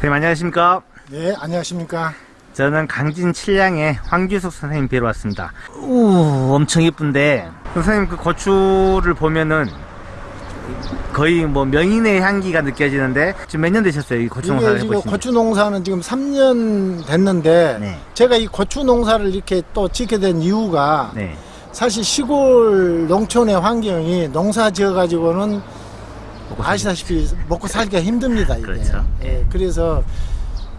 선생님 안녕하십니까? 네, 안녕하십니까. 저는 강진 칠량의 황규석 선생님 뵈러 왔습니다. 우 엄청 예쁜데 선생님 그 고추를 보면은 거의 뭐 명인의 향기가 느껴지는데 지금 몇 년 되셨어요? 이 고추 농사를 이게 지금? 고추 농사는 지금 3년 됐는데 네. 제가 이 고추 농사를 이렇게 또 짓게 된 이유가 네. 사실 시골 농촌의 환경이 농사 지어 가지고는 먹고 아시다시피 먹고 살기가 힘듭니다. 이게. 그렇죠. 예, 그래서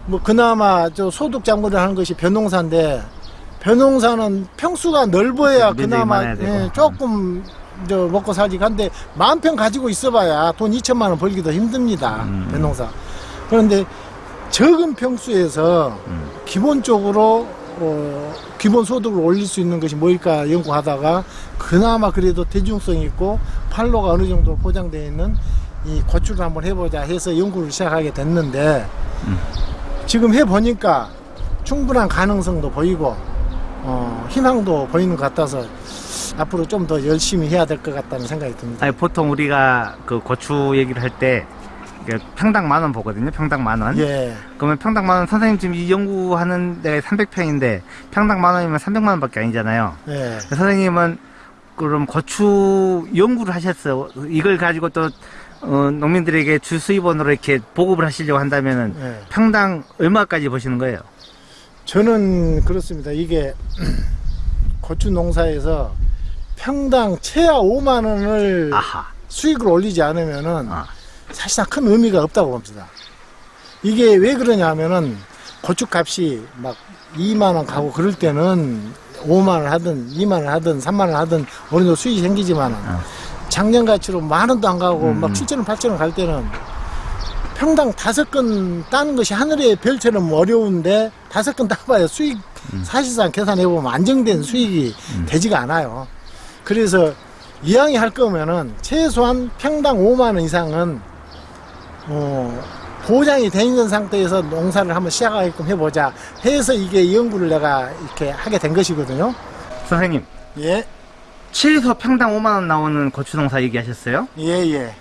뭐 그나마 저 소득 장구를 하는 것이 벼농사인데 벼농사는 평수가 넓어야 면적이 그나마. 예, 조금 저 먹고 살지 한데 만 평 가지고 있어봐야 돈 2천만 원 벌기도 힘듭니다. 음. 벼농사. 그런데 적은 평수에서 음. 기본적으로 어, 기본 소득을 올릴 수 있는 것이 뭘까 연구하다가 그나마 그래도 대중성 있고 판로가 어느 정도 보장되어 있는 이 고추를 한번 해보자 해서 연구를 시작하게 됐는데 음. 지금 해보니까 충분한 가능성도 보이고 어, 희망도 보이는 것 같아서 앞으로 좀 더 열심히 해야 될 것 같다는 생각이 듭니다. 아니 보통 우리가 그 고추 얘기를 할때 평당 만 원 보거든요. 평당 만 원. 예, 그러면 평당 만 원 선생님 지금 이 연구하는 데가 300평인데 평당 만 원이면 300만 원밖에 아니잖아요. 예. 선생님은 그럼 고추 연구를 하셨어요. 이걸 가지고 또 어, 농민들에게 주 수입원으로 이렇게 보급을 하시려고 한다면은 예. 평당 얼마까지 보시는 거예요? 저는 그렇습니다. 이게 고추 농사에서 평당 최하 5만 원을 아하. 수익을 올리지 않으면은 아. 사실상 큰 의미가 없다고 봅니다. 이게 왜 그러냐면은 고추값이 막 2만 원 가고 그럴 때는 5만 원 하든 2만 원 하든 3만 원 하든 어느 정도 수익이 생기지만은 아. 작년 가치로 만 원도 안 가고 음. 막 7천 원, 8천 원 갈 때는 평당 다섯 근 따는 것이 하늘의 별처럼 어려운데 다섯 근 따봐야 수익 사실상 계산해 보면 안정된 수익이 음. 되지가 않아요. 그래서 이왕이 할 거면은 최소한 평당 5만 원 이상은 어, 보장이 돼 있는 상태에서 농사를 한번 시작하게끔 해보자 해서 이게 연구를 내가 이렇게 하게 된 것이거든요. 선생님 예, 최소 평당 5만 원 나오는 고추 농사 얘기하셨어요? 예, 예,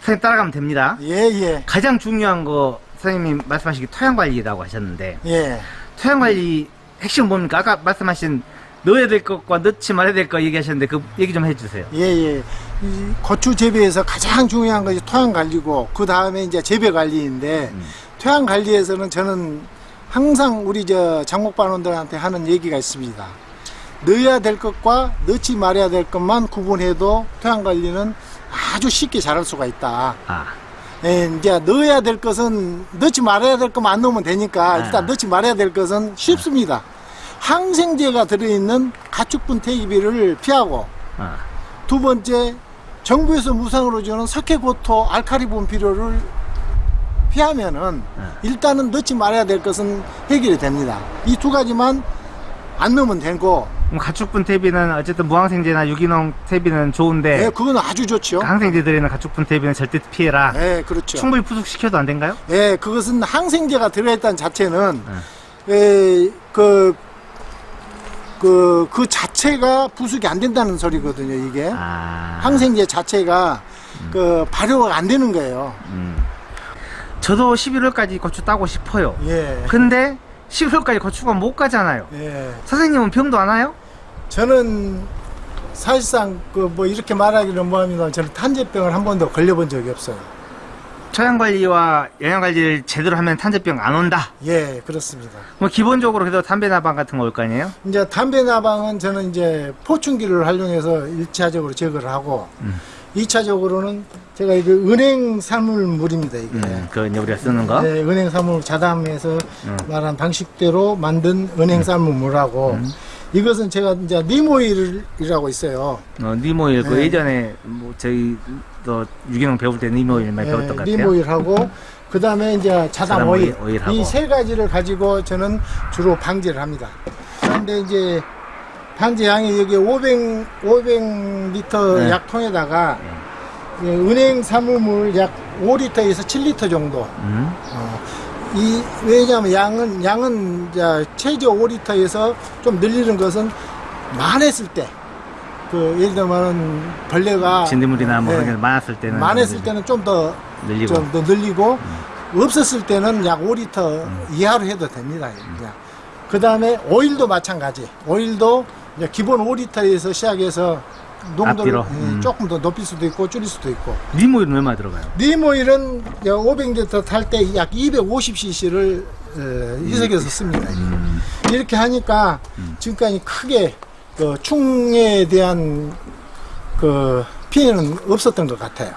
선생님 따라가면 됩니다. 예, 예, 가장 중요한 거 선생님이 말씀하시기 토양 관리라고 하셨는데 예. 토양 관리 핵심 뭡니까? 아까 말씀하신 넣어야 될 것과 넣지 말아야 될거 얘기하셨는데 그 얘기 좀 해주세요. 예, 예. 이 고추 재배에서 가장 중요한 것이 토양 관리고, 그 다음에 이제 재배 관리인데, 음. 토양 관리에서는 저는 항상 우리 저 장목반원들한테 하는 얘기가 있습니다. 넣어야 될 것과 넣지 말아야 될 것만 구분해도 토양 관리는 아주 쉽게 잘할 수가 있다. 아, 예, 이제 넣어야 될 것은 넣지 말아야 될 것만 안 넣으면 되니까 일단 아. 넣지 말아야 될 것은 쉽습니다. 항생제가 들어있는 가축분 퇴기비를 피하고 아, 두 번째 정부에서 무상으로 주는 석회고토 알카리 분비료를 피하면은 네. 일단은 넣지 말아야 될 것은 해결이 됩니다. 이 두 가지만 안 넣으면 되고 가축분 퇴비는 어쨌든 무항생제나 유기농 퇴비는 좋은데 예, 그건 아주 좋죠. 항생제 들어있는 가축분 퇴비는 절대 피해라. 예, 그렇죠. 충분히 부숙시켜도 안 된가요? 예, 그것은 항생제가 들어있다는 자체는 네. 에, 그, 그, 그 자체가 부숙이 안 된다는 소리거든요, 이게. 아, 항생제 자체가 그 발효가 안 되는 거예요. 음. 저도 11월까지 고추 따고 싶어요. 예. 근데 11월까지 고추가 못 가잖아요. 예. 선생님은 병도 안 와요? 저는 사실상 그 뭐 이렇게 말하기는 뭐하면 저는 탄저병을 한 번도 걸려본 적이 없어요. 처양 관리와 영양 관리를 제대로 하면 탄저병 안 온다. 예, 그렇습니다. 뭐 기본적으로 그래도 담배 나방 같은 거 올 거 아니에요? 이제 담배 나방은 저는 이제 포충기를 활용해서 일차적으로 제거를 하고 음. 이차적으로는 제가 이거 은행 사물물입니다, 이게. 음, 그 이제 우리가 쓰는 거. 네, 은행 사물 자담해서 음. 말한 방식대로 만든 은행 사물물하고 이것은 제가 이제 니모일이라고 있어요. 어, 니모일 그 네. 예전에 뭐 저희 또 유기농 배울 때 니모일 많이 배웠던 것 같아요. 네, 니모일하고 그 다음에 이제 자담 오일, 오일. 이 세 가지를 가지고 저는 주로 방제를 합니다. 그런데 이제 방제 양이 여기 500 500리터 네. 약통에다가 예, 은행 사물물 약 5리터에서 7리터 정도. 음. 어, 이 왜냐하면 양은 양은 이제 최저 5리터에서 좀 늘리는 것은 많았을 때. 그 예를 들면 벌레가 진드물이나 뭐 네. 그런 게 많았을 때는 많았을 때는 좀 더 늘리고 좀 더 늘리고 없었을 때는 약 5리터 이하로 해도 됩니다. 그 다음에 오일도 마찬가지. 오일도 이제 기본 5리터에서 시작해서 농도를? 음, 음. 조금 더 높일 수도 있고 줄일 수도 있고. 니모일은 얼마 들어가요? 니모일은 500리터 탈 때 약 250cc를 희석해서 씁니다. 이렇게 하니까 지금까지 크게 그 충에 대한 그 피해는 없었던 것 같아요.